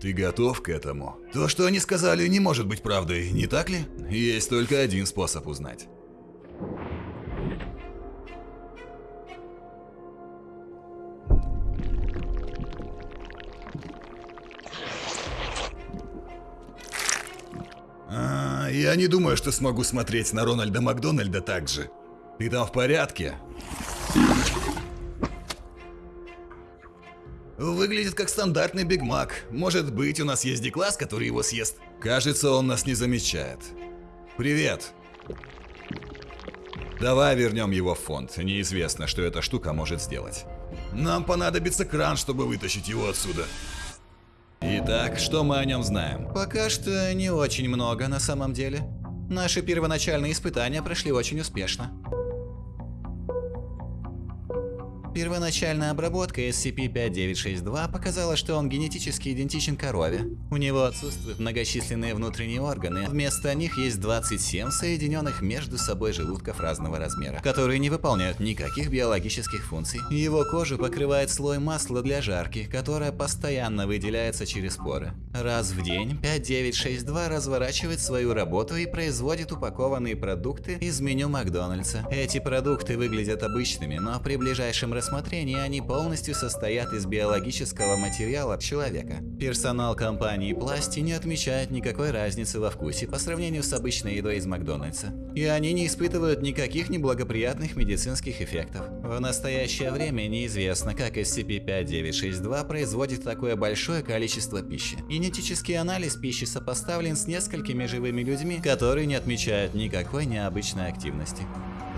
Ты готов к этому? То, что они сказали, не может быть правдой, не так ли? Есть только один способ узнать. А, я не думаю, что смогу смотреть на Рональда Макдональда так же. Ты там в порядке? Выглядит как стандартный Биг Мак. Может быть, у нас есть Дикласс, который его съест. Кажется, он нас не замечает. Привет. Давай вернем его в фонд. Неизвестно, что эта штука может сделать. Нам понадобится кран, чтобы вытащить его отсюда. Итак, что мы о нем знаем? Пока что не очень много на самом деле. Наши первоначальные испытания прошли очень успешно. Первоначальная обработка SCP-5962 показала, что он генетически идентичен корове. У него отсутствуют многочисленные внутренние органы, вместо них есть 27 соединенных между собой желудков разного размера, которые не выполняют никаких биологических функций. Его кожу покрывает слой масла для жарки, которое постоянно выделяется через поры. Раз в день 5962 разворачивает свою работу и производит упакованные продукты из меню Макдональдса. Эти продукты выглядят обычными, но при ближайшем рассмотрении они полностью состоят из биологического материала человека. Персонал компании Пlasti не отмечает никакой разницы во вкусе по сравнению с обычной едой из Макдональдса. И они не испытывают никаких неблагоприятных медицинских эффектов. В настоящее время неизвестно, как SCP-5962 производит такое большое количество пищи. Генетический анализ пищи сопоставлен с несколькими живыми людьми, которые не отмечают никакой необычной активности.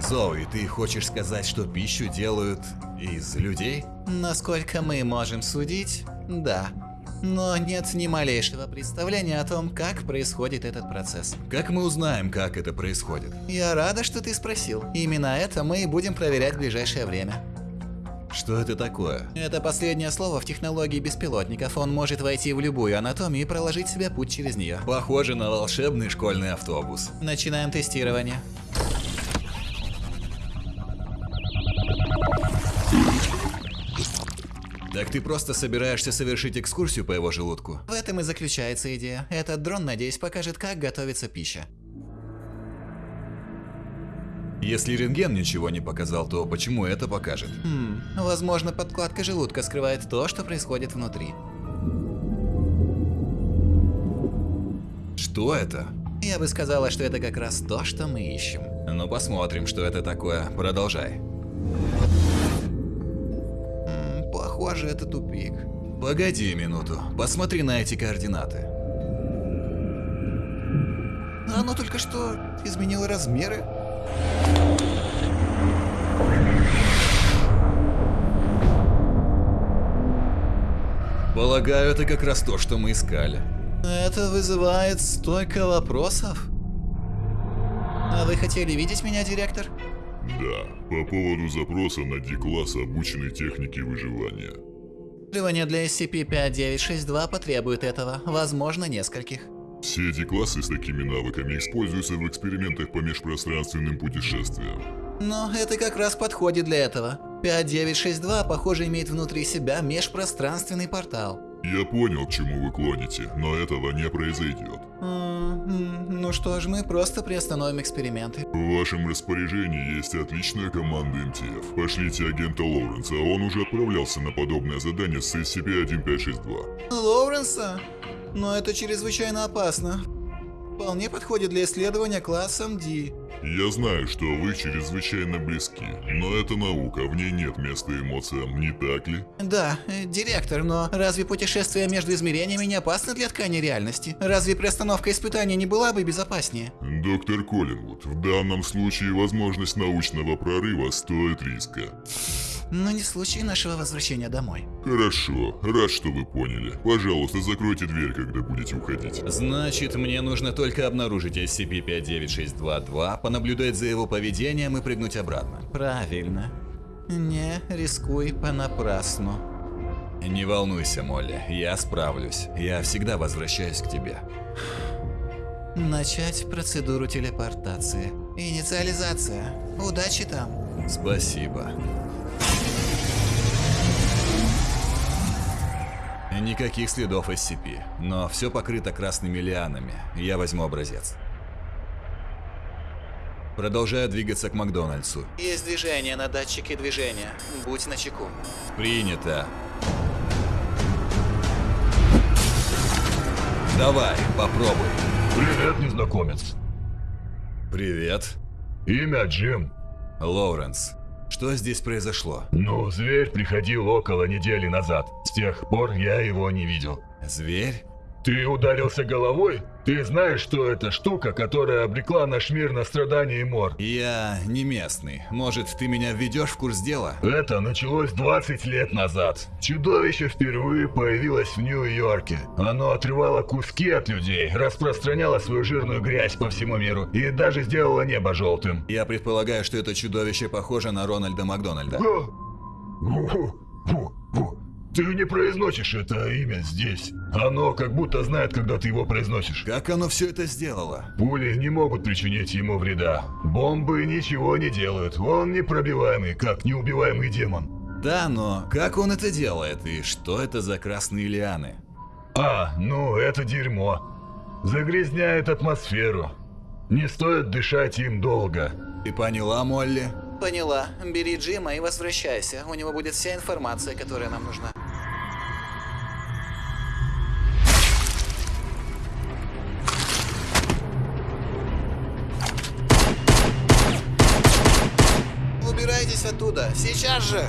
Зои, ты хочешь сказать, что пищу делают из людей? Насколько мы можем судить, да. Но нет ни малейшего представления о том, как происходит этот процесс. Как мы узнаем, как это происходит? Я рада, что ты спросил. Именно это мы и будем проверять в ближайшее время. Что это такое? Это последнее слово в технологии беспилотников. Он может войти в любую анатомию и проложить себе путь через нее. Похоже на волшебный школьный автобус. Начинаем тестирование. Так ты просто собираешься совершить экскурсию по его желудку? В этом и заключается идея. Этот дрон, надеюсь, покажет, как готовится пища. Если рентген ничего не показал, то почему это покажет? Хм, возможно, подкладка желудка скрывает то, что происходит внутри. Что это? Я бы сказала, что это как раз то, что мы ищем. Ну посмотрим, что это такое. Продолжай. М, Похоже, это тупик. Погоди минуту. Посмотри на эти координаты. Оно только что изменило размеры. Полагаю, это как раз то, что мы искали. Это вызывает столько вопросов. А вы хотели видеть меня, директор? Да, по поводу запроса на D-класс обученной технике выживания. Требования для SCP-5962 потребуют этого, возможно, нескольких. Все D-классы с такими навыками используются в экспериментах по межпространственным путешествиям. Но это как раз подходит для этого. 5962, похоже, имеет внутри себя межпространственный портал. Я понял, к чему вы клоните, но этого не произойдет. Ну что ж, мы просто приостановим эксперименты. В вашем распоряжении есть отличная команда МТФ. Пошлите агента Лоуренса, он уже отправлялся на подобное задание с SCP-1562. Лоуренса? Но это чрезвычайно опасно. Вполне подходит для исследования классом D. Я знаю, что вы чрезвычайно близки, но это наука, в ней нет места эмоциям, не так ли? Да, э, директор, но разве путешествия между измерениями не опасны для ткани реальности? Разве приостановка испытаний не была бы безопаснее? Доктор Коллинвуд, в данном случае возможность научного прорыва стоит риска. Но не случай нашего возвращения домой. Хорошо, рад, что вы поняли. Пожалуйста, закройте дверь, когда будете уходить. Значит, мне нужно только обнаружить SCP-59622, понаблюдать за его поведением и прыгнуть обратно. Правильно. Не рискуй понапрасну. Не волнуйся, Молли, я справлюсь. Я всегда возвращаюсь к тебе. Начать процедуру телепортации. Инициализация. Удачи там. Спасибо. Никаких следов SCP, но все покрыто красными лианами. Я возьму образец. Продолжаю двигаться к Макдональдсу. Есть движение на датчике движения. Будь начеку. Принято. Давай, попробуй. Привет, незнакомец. Привет. Имя Джим. Лоуренс. Что здесь произошло? Ну, зверь приходил около недели назад. С тех пор я его не видел. Зверь? Ты ударился головой? Ты знаешь, что это штука, которая обрекла наш мир на страдания и мор? Я не местный. Может, ты меня введешь в курс дела? Это началось 20 лет назад. Чудовище впервые появилось в Нью-Йорке. Оно отрывало куски от людей, распространяло свою жирную грязь по всему миру и даже сделало небо желтым. Я предполагаю, что это чудовище похоже на Рональда Макдональда. Фу, фу, фу. Ты не произносишь это имя здесь. Оно как будто знает, когда ты его произносишь. Как оно все это сделало? Пули не могут причинить ему вреда. Бомбы ничего не делают. Он непробиваемый, как неубиваемый демон. Да, но как он это делает и что это за красные лианы? А, ну это дерьмо. Загрязняет атмосферу. Не стоит дышать им долго. Ты поняла, Молли? Поняла. Бери Джима и возвращайся. У него будет вся информация, которая нам нужна. Убирайтесь оттуда! Сейчас же!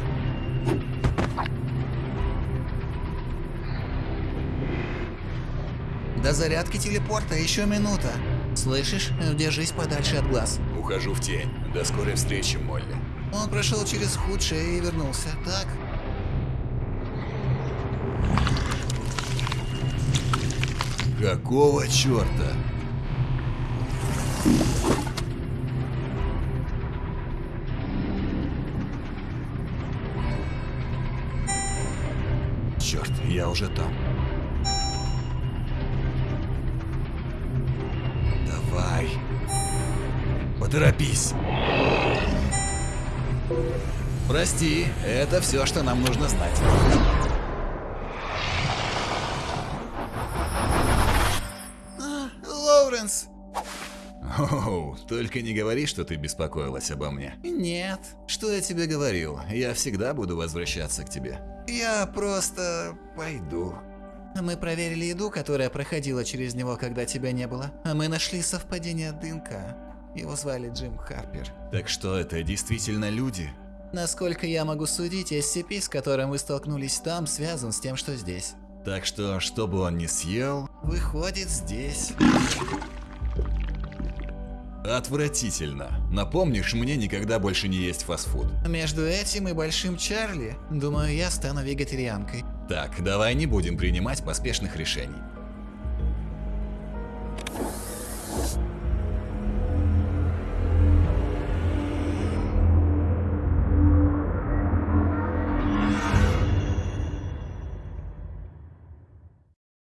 До зарядки телепорта еще минута. Слышишь? Держись подальше от глаз. Ухожу в тень. До скорой встречи, Молли. Он прошел через худшее и вернулся, так? Какого черта? Черт, я уже там. Давай. Поторопись. Прости, это все, что нам нужно знать. Лоуренс! Оу, только не говори, что ты беспокоилась обо мне. Нет. Что я тебе говорил? Я всегда буду возвращаться к тебе. Я просто пойду. Мы проверили еду, которая проходила через него, когда тебя не было. А мы нашли совпадение ДНК. Его звали Джим Харпер. Так что это действительно люди? Насколько я могу судить, SCP, с которым вы столкнулись там, связан с тем, что здесь. Так что, что бы он ни съел, Выходит, здесь. Отвратительно. Напомнишь, мне никогда больше не есть фастфуд. Между этим и Большим Чарли, думаю, я стану вегетарианкой. Так, давай не будем принимать поспешных решений.